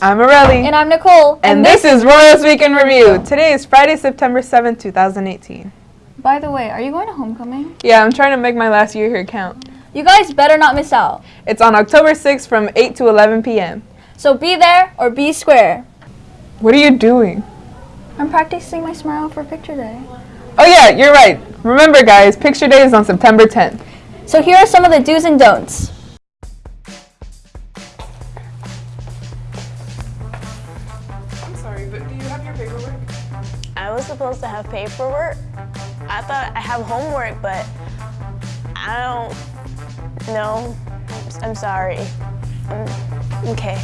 I'm Aurelie. And I'm Nicole. And, this, is Royals Week in Review. Today is Friday, September 7th, 2018. By the way, are you going to homecoming? Yeah, I'm trying to make my last year here count. You guys better not miss out. It's on October 6th from 8 to 11 p.m. So be there or be square. What are you doing? I'm practicing my smile for picture day. Oh yeah, you're right. Remember guys, picture day is on September 10th. So here are some of the do's and don'ts. Was supposed to have paperwork. I thought I have homework, but I don't know. I'm, I'm sorry. Um, okay.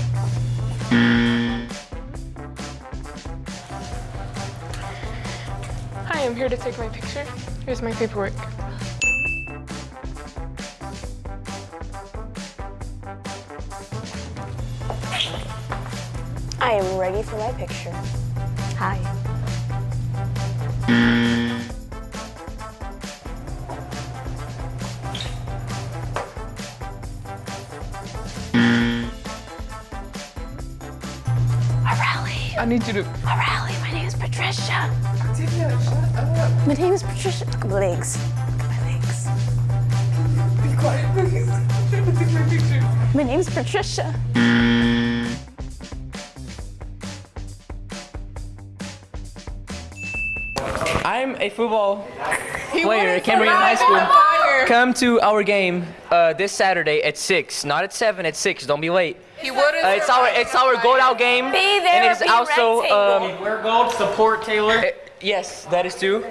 Hi, I'm here to take my picture. Here's my paperwork. I am ready for my picture. Hi. I need you to... Aurelie, my name is Patricia. Patricia. My name is Patricia. Look at my legs. Look at my legs. Be quiet, please. I'm trying to take my picture. My name is Patricia. A football player at Cambridge High School. Come to our game uh, this Saturday at six, not at seven, at six. Don't be late. He wouldn't. Uh, it's our it's our gold out game, Be there and it is or be also rectangle. um, Wear gold, support Taylor. uh, yes, that is too,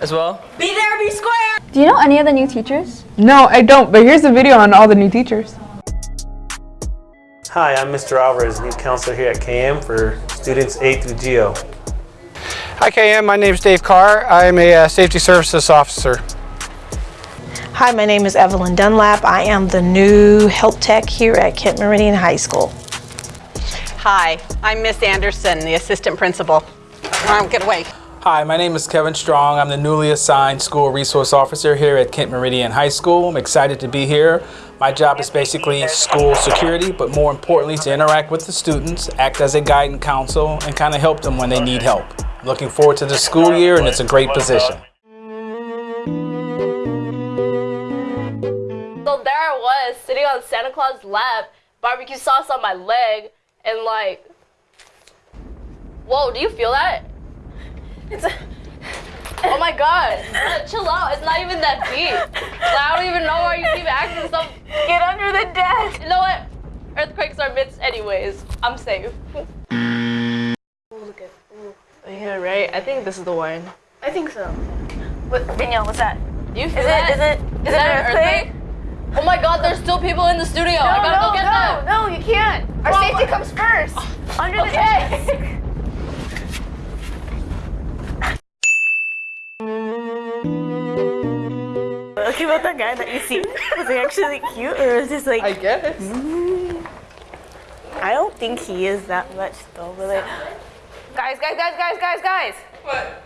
as well. Be there, be square. Do you know any of the new teachers? No, I don't, but here's a video on all the new teachers. Hi, I'm Mr. Alvarez, new counselor here at KM for students A through GO. Hi KM, my name is Dave Carr. I'm a uh, safety services officer. Hi, my name is Evelyn Dunlap. I am the new help tech here at Kent Meridian High School. Hi, I'm Miss Anderson, the assistant principal. Um, get away. Hi, my name is Kevin Strong. I'm the newly assigned school resource officer here at Kent Meridian High School. I'm excited to be here. My job is basically school security, but more importantly to interact with the students, act as a guidance counsel, and kind of help them when they need help. I'm looking forward to the school year and it's a great position. So there I was, sitting on Santa Claus' lap, barbecue sauce on my leg, and like, whoa, do you feel that? It's a, oh my god, chill out, it's not even that deep. Like, I don't even know why you keep acting so. Get under the desk. You know what? Earthquakes are myths anyways. I'm safe. Ooh, look at, ooh. Yeah, right? I think this is the one. I think so. What, Danielle, what's that? You feel Is it- that? is it- is it that an an earthquake? earthquake? Oh my god, there's still people in the studio. I gotta go get them. no, you can't. Our safety comes first. Oh, Under the Okay. desk. Okay, about that guy that you see, was he actually cute or is this like? I guess. Mm. I don't think he is that much though, but like. Guys, guys, guys, guys, guys, guys! What?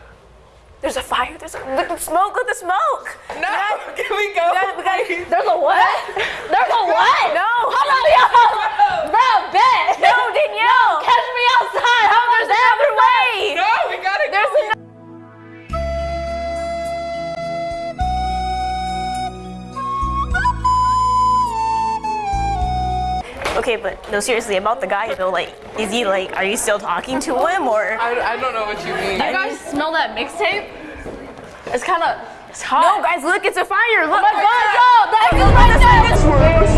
There's a fire. There's a look at the smoke. Look at the smoke. No, can we go? We gotta, we gotta, There's a what? There's a what? no. Hold on, yo. Bro, bet. No, Danielle. Catch me outside. No, there's another Okay, but no, seriously, about the guy though, like, is he like, are you still talking to him or? I, I don't know what you mean. You guys smell that mixtape? It's kind of, it's hot. No, guys, look, it's a fire. Look. Oh my oh god, yo, that is right there. It's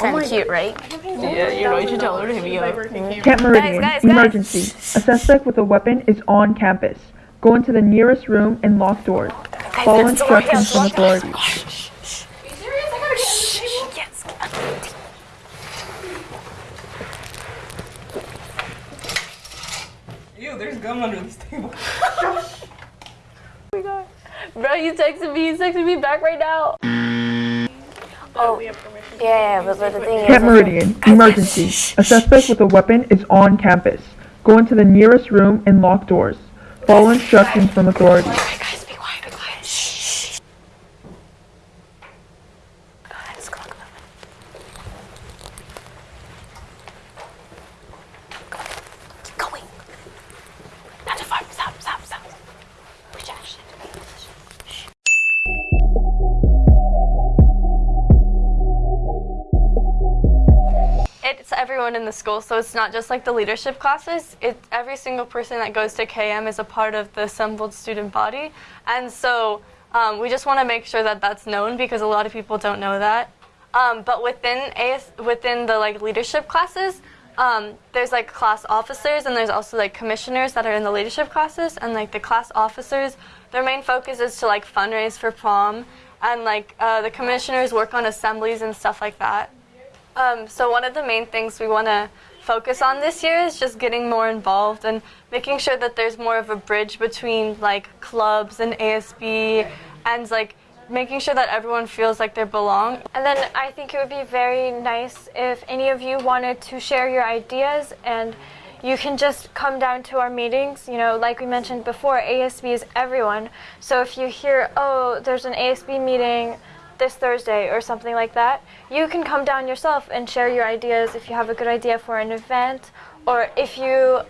kind of oh cute, right? Yeah, you know, you should tell her to hit me up. Kent Meridian, guys, guys. emergency. A suspect with a weapon is on campus. Go into the nearest room and lock doors. Follow that's the one. instructions from authorities. Yes. Ew, there's gum under this table. oh my god. Bro, you texted me, he's texting me back right now. Oh, yeah, yeah, but, but the thing is, Kent Meridian, emergency. A suspect with a weapon is on campus. Go into the nearest room and lock doors. Follow instructions from authorities. It's everyone in the school, so it's not just like the leadership classes. It's every single person that goes to KM is a part of the assembled student body, and so um, we just want to make sure that that's known because a lot of people don't know that. Um, but within AS, within the like leadership classes, um, there's like class officers and there's also like commissioners that are in the leadership classes, and like the class officers, their main focus is to like fundraise for prom, and like uh, the commissioners work on assemblies and stuff like that. Um, so one of the main things we want to focus on this year is just getting more involved and making sure that there's more of a bridge between like clubs and ASB and like making sure that everyone feels like they belong. And then I think it would be very nice if any of you wanted to share your ideas and you can just come down to our meetings. You know, like we mentioned before, ASB is everyone. So if you hear, oh, there's an ASB meeting this Thursday or something like that, you can come down yourself and share your ideas if you have a good idea for an event or if you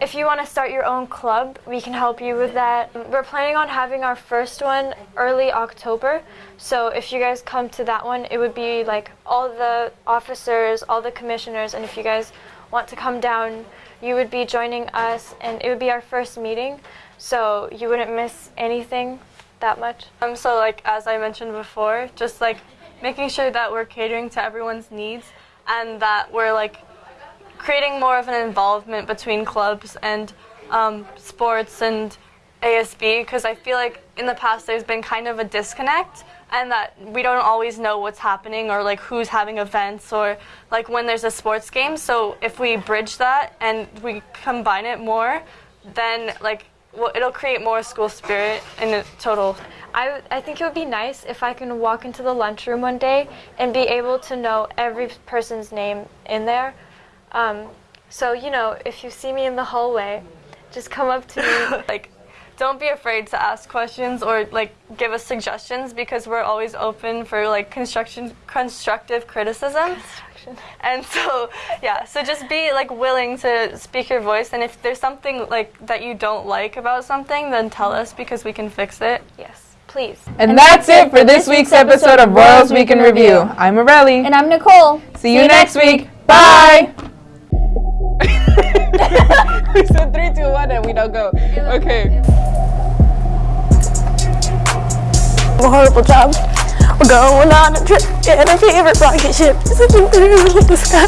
if you want to start your own club, we can help you with that. We're planning on having our first one early October. So if you guys come to that one, it would be like all the officers, all the commissioners, and if you guys want to come down, you would be joining us and it would be our first meeting. So you wouldn't miss anything that much. Um, so like as I mentioned before, just like making sure that we're catering to everyone's needs and that we're like creating more of an involvement between clubs and um, sports and ASB because I feel like in the past there's been kind of a disconnect and that we don't always know what's happening or like who's having events or like when there's a sports game. So if we bridge that and we combine it more, then like well, it'll create more school spirit in the total. I, I think it would be nice if I can walk into the lunchroom one day and be able to know every person's name in there. Um, so, you know, if you see me in the hallway, just come up to me. like, don't be afraid to ask questions or like give us suggestions because we're always open for like construction constructive criticism. And so, yeah, so just be like willing to speak your voice and if there's something like that you don't like about something, then tell us because we can fix it. Yes, please. And, that's it for this week's episode of Royals Week in Review. I'm Aurelie. And I'm Nicole. See you next week. Bye. we said three, two, one, and we don't go. Okay. a horrible job. We're going on a trip in our favorite rocket ship. It's looking through the sky.